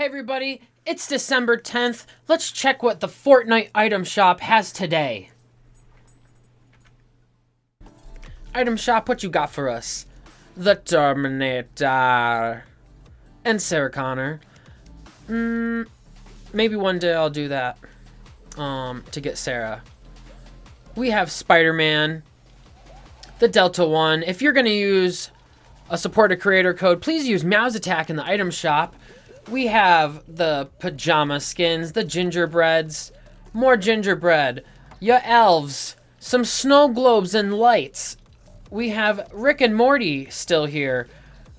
Hey everybody, it's December 10th. Let's check what the Fortnite item shop has today. Item shop, what you got for us? The Terminator. And Sarah Connor. Mm, maybe one day I'll do that. Um, to get Sarah. We have Spider-Man. The Delta One. If you're gonna use a supported creator code, please use Meow's Attack in the item shop. We have the pajama skins, the gingerbreads, more gingerbread, your elves, some snow globes and lights. We have Rick and Morty still here.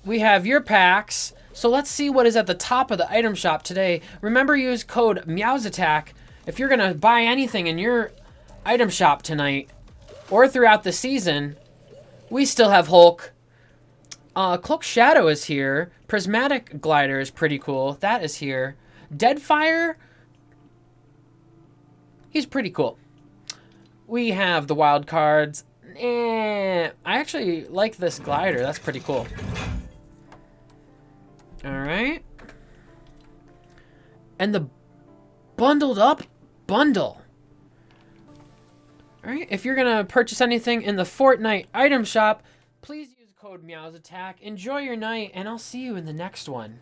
We have your packs. So let's see what is at the top of the item shop today. Remember use code Meow's Attack if you're gonna buy anything in your item shop tonight or throughout the season. We still have Hulk, uh, Cloak Shadow is here. Prismatic Glider is pretty cool. That is here. Deadfire, he's pretty cool. We have the wild cards. Eh, I actually like this glider. That's pretty cool. All right. And the bundled up bundle. All right, if you're going to purchase anything in the Fortnite item shop, please use code Meow's Attack. Enjoy your night, and I'll see you in the next one.